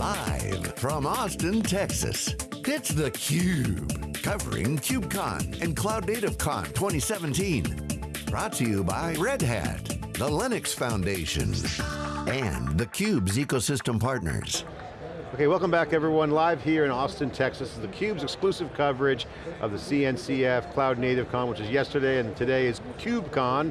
Live from Austin, Texas, it's theCUBE. Covering KubeCon and Cloud Native Con 2017. Brought to you by Red Hat, the Linux Foundation, and theCUBE's ecosystem partners. Okay, welcome back everyone. Live here in Austin, Texas. This is theCUBE's exclusive coverage of the CNCF Cloud Native Con, which is yesterday, and today is KubeCon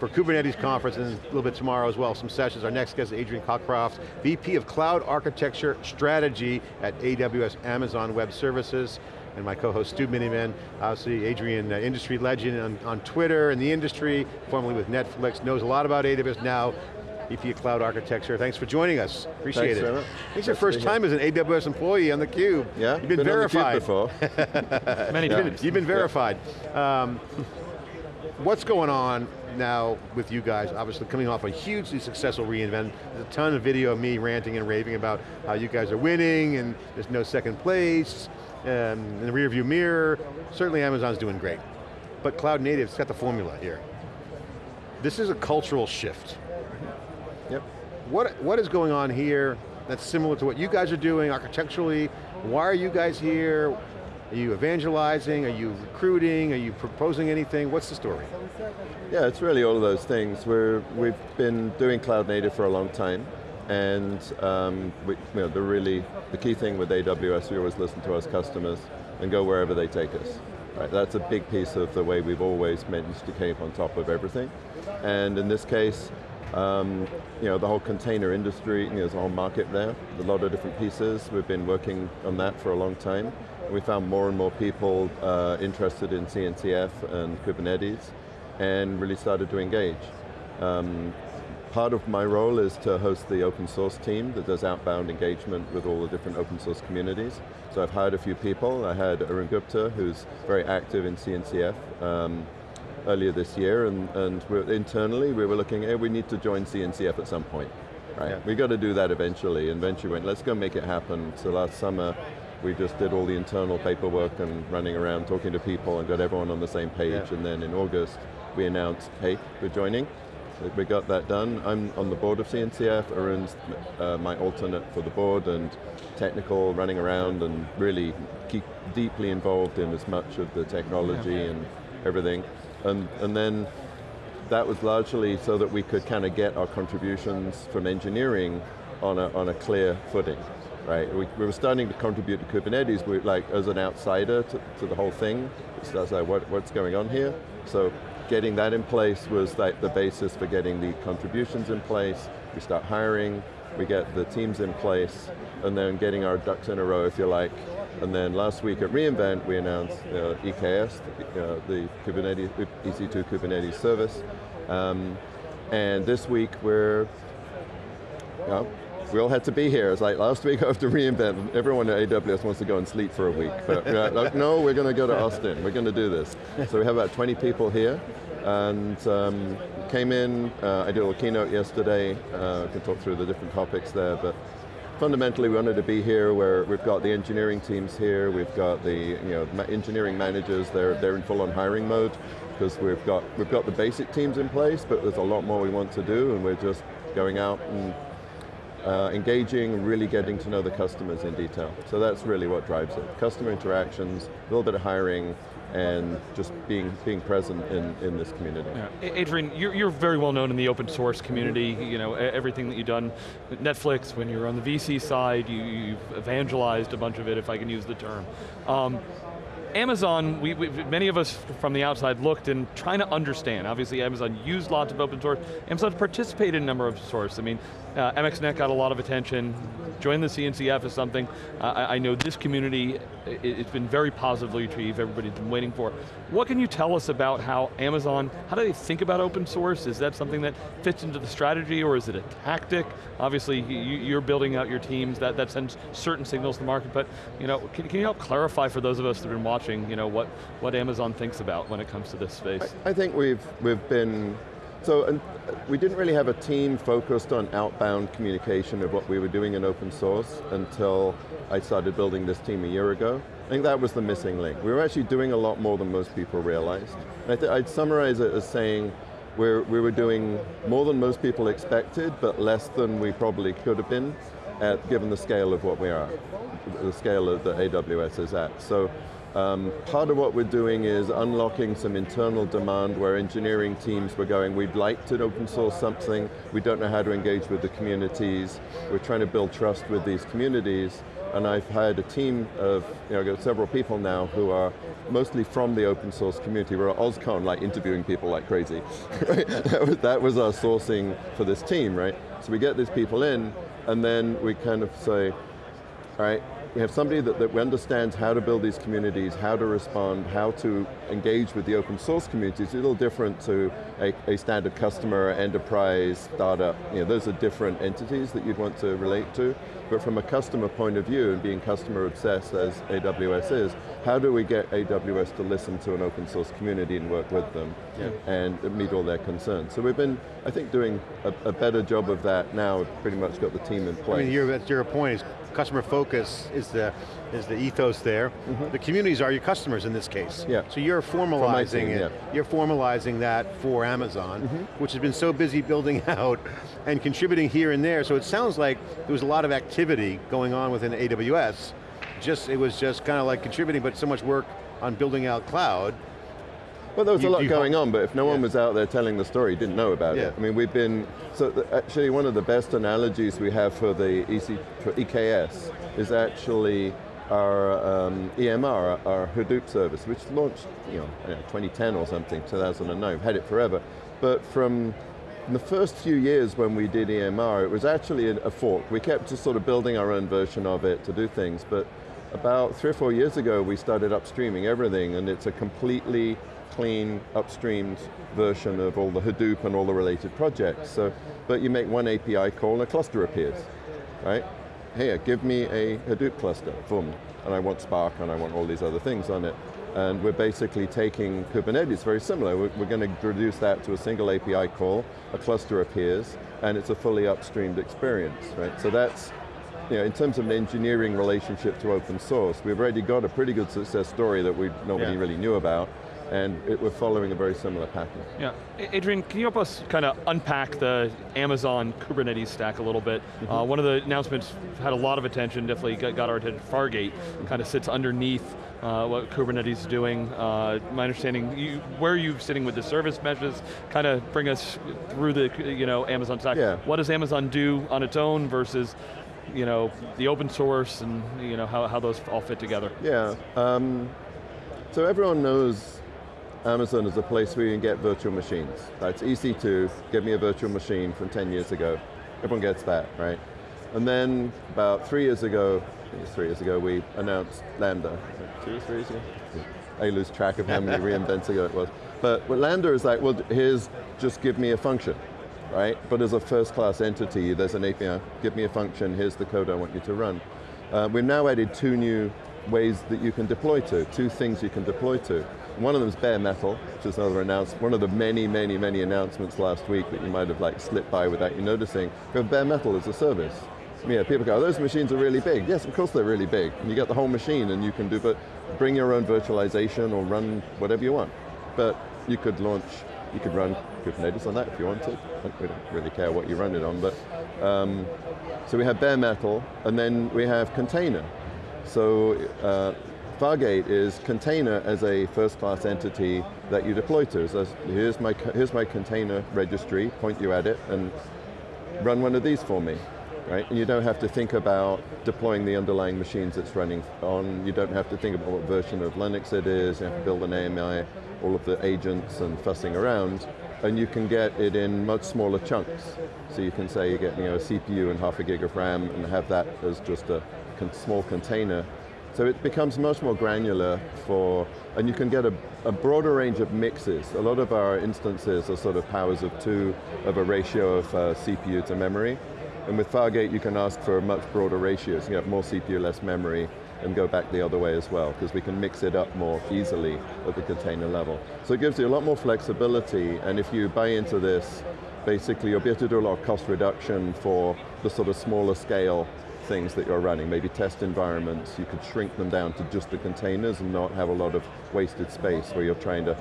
for Kubernetes conference, and a little bit tomorrow as well, some sessions. Our next guest is Adrian Cockcroft, VP of Cloud Architecture Strategy at AWS Amazon Web Services and my co-host Stu Miniman, obviously Adrian, uh, industry legend on, on Twitter in the industry, formerly with Netflix, knows a lot about AWS now, VP of Cloud Architecture. Thanks for joining us. Appreciate Thanks, it. Trevor. It's your first time as an AWS employee on theCUBE. Yeah, You've been, been verified. On the before. Many You've been, times. you've been verified. Um, what's going on now with you guys? Obviously coming off a hugely successful reInvent. There's a ton of video of me ranting and raving about how you guys are winning and there's no second place, um, in the rear view mirror. Certainly Amazon's doing great. But cloud native's got the formula here. This is a cultural shift. Yep. What, what is going on here that's similar to what you guys are doing architecturally? Why are you guys here? Are you evangelizing? Are you recruiting? Are you proposing anything? What's the story? Yeah, it's really all of those things. We're, we've been doing cloud native for a long time, and um, we, you know, the really, the key thing with AWS, we always listen to our customers and go wherever they take us. Right, that's a big piece of the way we've always managed to keep on top of everything. And in this case, um, you know, the whole container industry, you know, there's a whole market there, a lot of different pieces. We've been working on that for a long time. We found more and more people uh, interested in CNCF and Kubernetes and really started to engage. Um, part of my role is to host the open source team that does outbound engagement with all the different open source communities. So I've hired a few people. I had Arun Gupta, who's very active in CNCF, um, earlier this year, and, and we're, internally we were looking, hey, we need to join CNCF at some point. Right, Yeah. we got to do that eventually, and eventually went, let's go make it happen. So last summer, we just did all the internal paperwork and running around talking to people and got everyone on the same page, Yeah. and then in August, we announced, hey, we're joining. We got that done. I'm on the board of CNCF, Arun's uh, my alternate for the board, and technical, running around and really keep deeply involved in as much of the technology and everything. And, and then that was largely so that we could kind of get our contributions from engineering on a, on a clear footing, right? We, we were starting to contribute to Kubernetes, we, like as an outsider to, to the whole thing. So I was like, what, what's going on here? So getting that in place was like the basis for getting the contributions in place. We start hiring, we get the teams in place, and then getting our ducks in a row, if you like. And then last week at reInvent, we announced uh, EKS, uh, the Kubernetes, EC2 Kubernetes service. Um, and this week we're, we all had to be here. It's like last week after reInvent, everyone at AWS wants to go and sleep for a week. But we're like, no, we're going to go to Austin. We're going to do this. So we have about 20 people here. And um, came in, uh, I did a little keynote yesterday. Uh, I can talk through the different topics there, but fundamentally we wanted to be here where we've got the engineering teams here, we've got the you know, engineering managers, they're, they're in full on hiring mode because we've got, we've got the basic teams in place, but there's a lot more we want to do and we're just going out and uh, engaging, really getting to know the customers in detail. So that's really what drives it. Customer interactions, a little bit of hiring, and just being, being present in, in this community. Yeah. Adrian, you're, you're very well known in the open source community, you know, everything that you've done Netflix, when you were on the VC side, you, you've evangelized a bunch of it, if I can use the term. Um, Amazon, we, we, many of us from the outside looked and trying to understand. Obviously Amazon used lots of open source. Amazon participated in a number of source. I mean, uh, MXNet got a lot of attention. Join the CNCF is something uh, I, know this community, it, it's been very positively received, everybody's been waiting for. What can you tell us about how Amazon, how do they think about open source? Is that something that fits into the strategy or is it a tactic? Obviously you, you're building out your teams, that, that sends certain signals to the market, but you know, can, can you help clarify for those of us that have been watching, you know, what, what Amazon thinks about when it comes to this space? I, I think we've, we've been, so and uh, we didn't really have a team focused on outbound communication of what we were doing in open source until I started building this team a year ago. I think that was the missing link. We were actually doing a lot more than most people realized. And I would summarize it as saying, we're, we were doing more than most people expected, but less than we probably could have been. at, given the scale of what we are, the scale of the AWS is at. So um, part of what we're doing is unlocking some internal demand where engineering teams were going, we'd like to open source something, we don't know how to engage with the communities, we're trying to build trust with these communities, and I've hired a team of, you know, several people now who are mostly from the open source community. We're at OSCON, like interviewing people like crazy. that, was, our sourcing for this team, right? So we get these people in, and then we kind of say, right, we have somebody that, that understands how to build these communities, how to respond, how to engage with the open source community. It's a little different to a, a standard customer, enterprise, startup. You know, those are different entities that you'd want to relate to. But from a customer point of view, and being customer obsessed as AWS is, how do we get AWS to listen to an open source community and work with them yeah. and meet all their concerns? So we've been, I think, doing a, a better job of that now. We've pretty much got the team in place. I mean, your, your point is customer focus is the, is the ethos there. Mm -hmm. The communities are your customers in this case. Yeah. So you're formalizing it, yeah. you're formalizing that for Amazon, mm -hmm. which has been so busy building out and contributing here and there, so it sounds like there was a lot of activity going on within AWS, just, it was just kind of like contributing, but so much work on building out cloud, well, there was you, a lot going on, but if no yeah. one was out there telling the story, you didn't know about yeah. it. I mean, we've been, so actually one of the best analogies we have for the EC, for EKS is actually our um, EMR, our Hadoop service, which launched you know, 2010 or something, 2009, we've had it forever. But from the first few years when we did EMR, it was actually a fork. We kept just sort of building our own version of it to do things, but about three or four years ago, we started upstreaming everything, and it's a completely clean, upstreamed version of all the Hadoop and all the related projects. So, but you make one API call and a cluster appears, right? Here, give me a Hadoop cluster, boom. And I want Spark and I want all these other things on it. And we're basically taking Kubernetes, very similar. We're, we're going to reduce that to a single API call, a cluster appears, and it's a fully upstreamed experience, right? So that's, you know, in terms of an engineering relationship to open source, we've already got a pretty good success story that we nobody yeah. really knew about, and it, we're following a very similar pattern. Yeah, Adrian, can you help us kind of unpack the Amazon Kubernetes stack a little bit? Mm -hmm. uh, one of the announcements had a lot of attention, definitely got, got our attention. Fargate kind of sits underneath uh, what Kubernetes is doing. Uh, my understanding, you, where are you sitting with the service meshes? Kind of bring us through the you know Amazon stack. Yeah. What does Amazon do on its own versus you know, the open source and you know, how, how those all fit together? Yeah, um, so everyone knows Amazon is a place where you can get virtual machines. That's EC2, give me a virtual machine from 10 years ago. Everyone gets that, right? And then about three years ago, I think it's three years ago, we announced Lambda. Two or three years ago? I lose track of how many reinvents ago it was. But what Lambda is like, well, here's just give me a function, right? But as a first class entity, there's an API, give me a function, here's the code I want you to run. Uh, we've now added two new ways that you can deploy to, two things you can deploy to. One of them is bare metal, which is another announcement, one of the many, many, many announcements last week that you might have like slipped by without you noticing. But bare metal is a service. Yeah, people go, oh, those machines are really big. Yes, of course they're really big. And you get the whole machine and you can do, but bring your own virtualization or run whatever you want. But you could launch, you could run Kubernetes on that if you wanted. We don't really care what you run it on, but um, so we have bare metal, and then we have container. So uh, Fargate is container as a first class entity that you deploy to. So here's my, here's my container registry, point you at it, and run one of these for me. Right? And you don't have to think about deploying the underlying machines it's running on. You don't have to think about what version of Linux it is. You have to build an AMI, all of the agents and fussing around. And you can get it in much smaller chunks. So you can say you get you know, a CPU and half a gig of RAM and have that as just a small container so it becomes much more granular for, and you can get a, a, broader range of mixes. A lot of our instances are sort of powers of two of a ratio of uh, CPU to memory. And with Fargate, you can ask for a much broader ratios. You have more CPU, less memory, and go back the other way as well, because we can mix it up more easily at the container level. So it gives you a lot more flexibility, and if you buy into this, basically you'll be able to do a lot of cost reduction for the sort of smaller scale things that you're running, maybe test environments, you could shrink them down to just the containers and not have a lot of wasted space where you're trying to,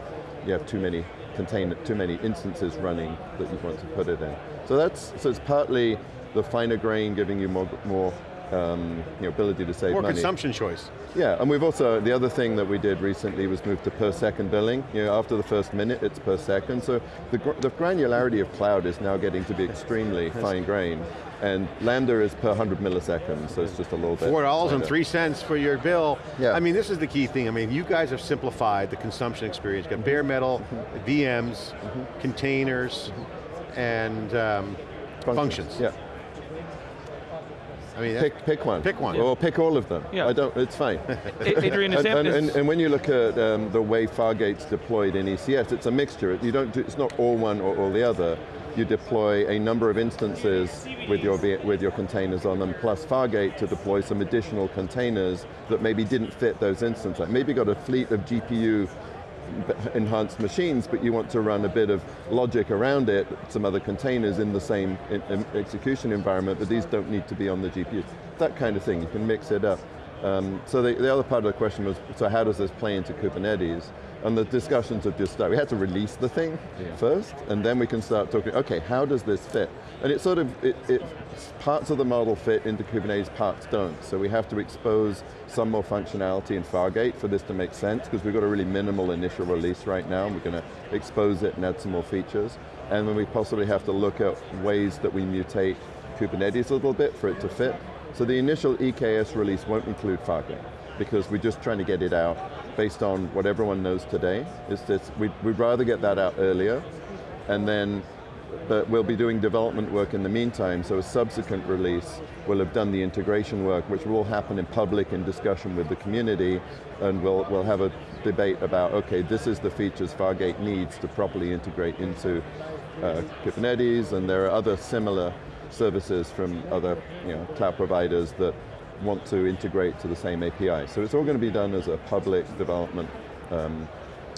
you have too many container, too many instances running that you want to put it in. So that's, so it's partly the finer grain giving you more, more um, you know, ability to save More money. consumption choice. Yeah, and we've also, the other thing that we did recently was move to per second billing. You know, after the first minute, it's per second. So the, gr the granularity of cloud is now getting to be extremely fine grained. And Lambda is per 100 milliseconds, so it's just a little bit. Four dollars and finer. three cents for your bill. Yeah. I mean, this is the key thing. I mean, you guys have simplified the consumption experience. You've got bare metal, VMs, containers, and um, functions. Yeah, I mean, pick, pick one. Pick one. Or pick all of them. Yeah. I don't, it's fine. Adrian, And, and, and, and when you look at um, the way Fargate's deployed in ECS, it's a mixture. You don't do, it's not all one or all the other. You deploy a number of instances with your, with your containers on them, plus Fargate to deploy some additional containers that maybe didn't fit those instances. Like maybe got a fleet of GPU b- enhanced machines, but you want to run a bit of logic around it, some other containers in the same execution environment, but these don't need to be on the GPU. That kind of thing, you can mix it up. Um, so the, the other part of the question was, so how does this play into Kubernetes? And the discussions have just started. We had to release the thing first, and then we can start talking, okay, how does this fit? And it sort of, it, it, parts of the model fit into Kubernetes, parts don't. So we have to expose some more functionality in Fargate for this to make sense, because we've got a really minimal initial release right now, and we're going to expose it and add some more features. And then we possibly have to look at ways that we mutate Kubernetes a little bit for it to fit. So the initial EKS release won't include Fargate, because we're just trying to get it out based on what everyone knows today. It's just, we'd, we'd rather get that out earlier, and then but we'll be doing development work in the meantime, so a subsequent release will have done the integration work, which will happen in public in discussion with the community, and we'll, we'll have a debate about, okay, this is the features Fargate needs to properly integrate into uh, Kubernetes, and there are other similar services from other you know, cloud providers that want to integrate to the same API. So it's all going to be done as a public development um,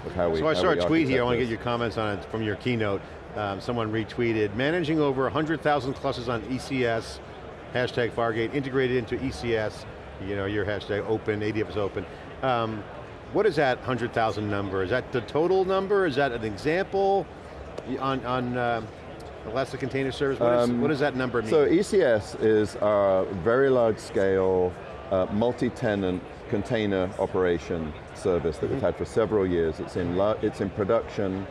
of how we So I saw a tweet here, I want to get your comments on it from your keynote. Um, someone retweeted, managing over 100,000 clusters on ECS, hashtag Fargate, integrated into ECS, you know, your hashtag open, ADF is open. Um, what is that 100,000 number? Is that the total number? Is that an example on, on uh, Elastic Container Service? What, is, Um, what does that number mean? So ECS is our very large scale, uh, multi-tenant container operation service that we've had for several years. It's in, it's in production.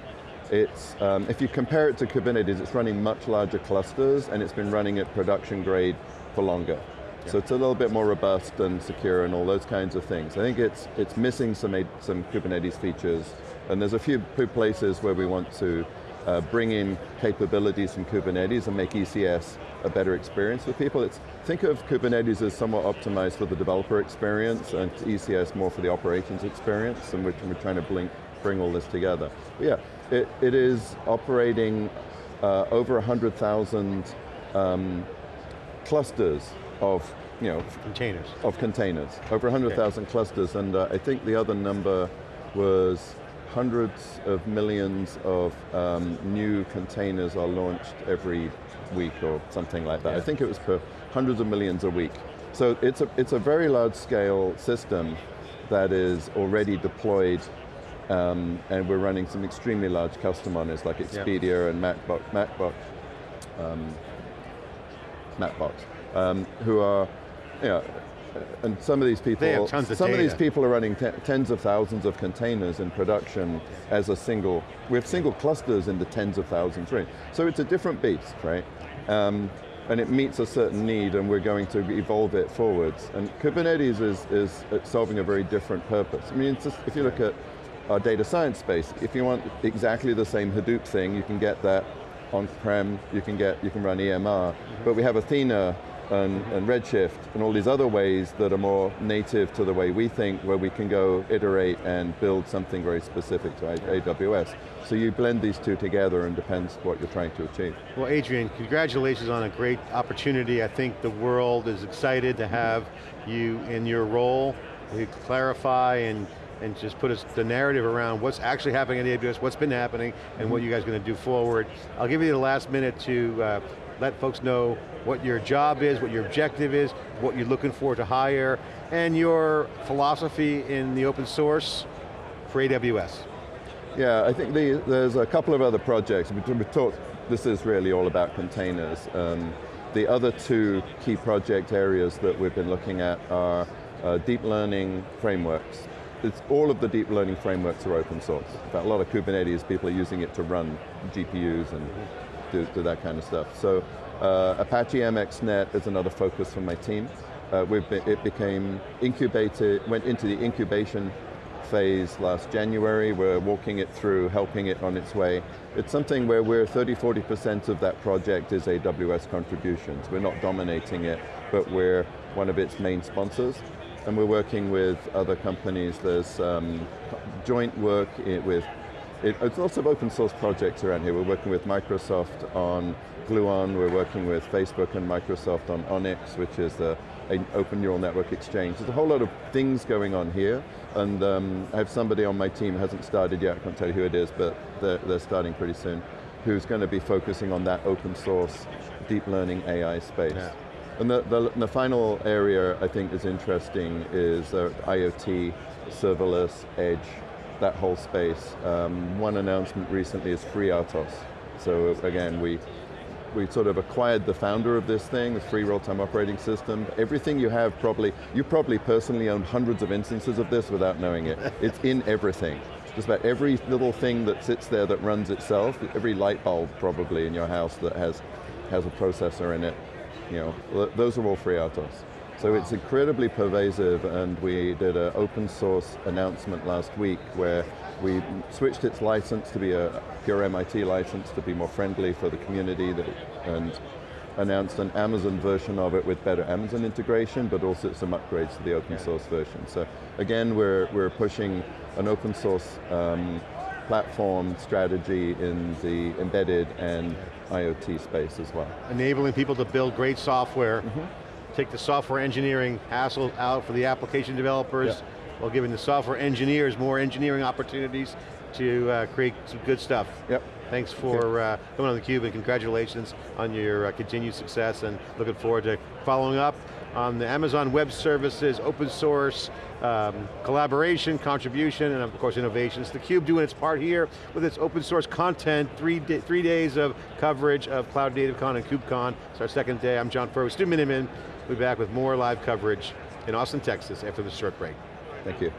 It's, um, if you compare it to Kubernetes, it's running much larger clusters and it's been running at production grade for longer. So it's a little bit more robust and secure and all those kinds of things. I think it's, it's missing some, some Kubernetes features and there's a few places where we want to uh, bring in capabilities from Kubernetes and make ECS a better experience for people. It's, think of Kubernetes as somewhat optimized for the developer experience and ECS more for the operations experience and we're, we're trying to blink, bring all this together. But yeah, it, it is operating uh, over 100,000 um, clusters of, you know, Containers. of containers, over 100,000 clusters, and uh, I think the other number was hundreds of millions of um, new containers are launched every week or something like that. I think it was per hundreds of millions a week. So it's a, it's a very large scale system that is already deployed um, and we're running some extremely large custom on it, like Expedia and MacBook, MacBook um, Mapbox, um, who are, you know, and some of these people, tons of some of these people are running te- tens of thousands of containers in production as a single, we have single clusters in the tens of thousands range. So it's a different beast, right? Um, and it meets a certain need and we're going to evolve it forwards. And Kubernetes is, is solving a very different purpose. I mean, it's just, if you look at our data science space, if you want exactly the same Hadoop thing, you can get that on-prem, you can get, you can run EMR, but we have Athena and, and Redshift and all these other ways that are more native to the way we think, where we can go iterate and build something very specific to AWS. So you blend these two together and depends what you're trying to achieve. Well, Adrian, congratulations on a great opportunity. I think the world is excited to have you in your role. You clarify and, and just put us the narrative around what's actually happening at AWS, what's been happening, and what you guys are going to do forward. I'll give you the last minute to uh, let folks know what your job is, what your objective is, what you're looking for to hire, and your philosophy in the open source for AWS. Yeah, I think the, there's a couple of other projects. We, we talked, this is really all about containers. Um, the other two key project areas that we've been looking at are uh, deep learning frameworks. It's, all of the deep learning frameworks are open source. In fact, a lot of Kubernetes, people are using it to run GPUs and do, that kind of stuff. So uh, Apache MXNet is another focus for my team. Uh, been, it became incubated, went into the incubation phase last January. We're walking it through, helping it on its way. It's something where we're 30, 40% of that project is AWS contributions. We're not dominating it, but we're one of its main sponsors. And we're working with other companies. There's um, joint work with, it, it's lots of open source projects around here. We're working with Microsoft on Gluon, we're working with Facebook and Microsoft on ONNX, which is the an open neural network exchange. There's a whole lot of things going on here, and um, I have somebody on my team, hasn't started yet, I can't tell you who it is, but they're, they're starting pretty soon, who's going to be focusing on that open source, deep learning AI space. Yeah. And the, the, the, final area I think is interesting is uh, IoT, serverless, edge, that whole space. Um, one announcement recently is Free FreeRTOS. So again, we we sort of acquired the founder of this thing, the free real-time operating system. Everything you have probably, you probably personally own hundreds of instances of this without knowing it. it's in everything. Just about every little thing that sits there that runs itself, every light bulb probably in your house that has, has a processor in it, you know, those are all free FreeRTOS. So it's incredibly pervasive and we did an open source announcement last week where we switched its license to be a pure MIT license to be more friendly for the community that, and announced an Amazon version of it with better Amazon integration, but also some upgrades to the open source version. So again, we're, we're pushing an open source um, platform strategy in the embedded and IoT space as well. Enabling people to build great software, mm -hmm. Take the software engineering hassle out for the application developers, yeah while giving the software engineers more engineering opportunities to uh, create some good stuff. Yep. Thanks for uh, coming on theCUBE and congratulations on your uh, continued success and looking forward to following up on the Amazon Web Services, open source, um, collaboration, contribution, and of course innovations. theCUBE doing its part here with its open source content, three, three days of coverage of Cloud Native Con and KubeCon. It's our second day, I'm John Furrier, with Stu Miniman. We'll be back with more live coverage in Austin, Texas after this short break. Thank you.